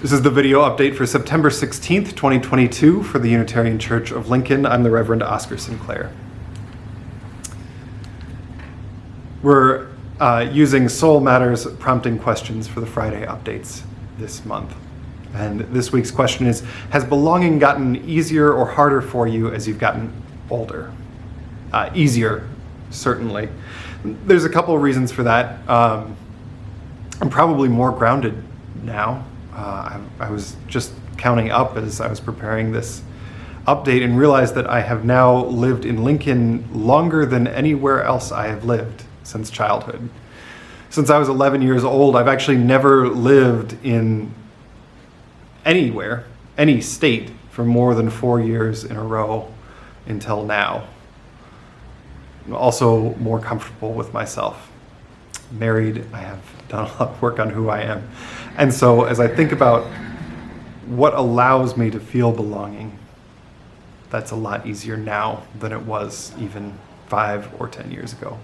This is the video update for September 16th, 2022 for the Unitarian Church of Lincoln. I'm the Reverend Oscar Sinclair. We're uh, using Soul Matters prompting questions for the Friday updates this month. And this week's question is Has belonging gotten easier or harder for you as you've gotten older? Uh, easier, certainly. There's a couple of reasons for that. Um, I'm probably more grounded now. Uh, I, I was just counting up as I was preparing this update and realized that I have now lived in Lincoln longer than anywhere else I have lived since childhood. Since I was 11 years old, I've actually never lived in anywhere, any state, for more than four years in a row until now. I'm also more comfortable with myself. Married, I have done a lot of work on who I am. And so as I think about what allows me to feel belonging, that's a lot easier now than it was even five or 10 years ago.